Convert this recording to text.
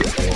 Okay.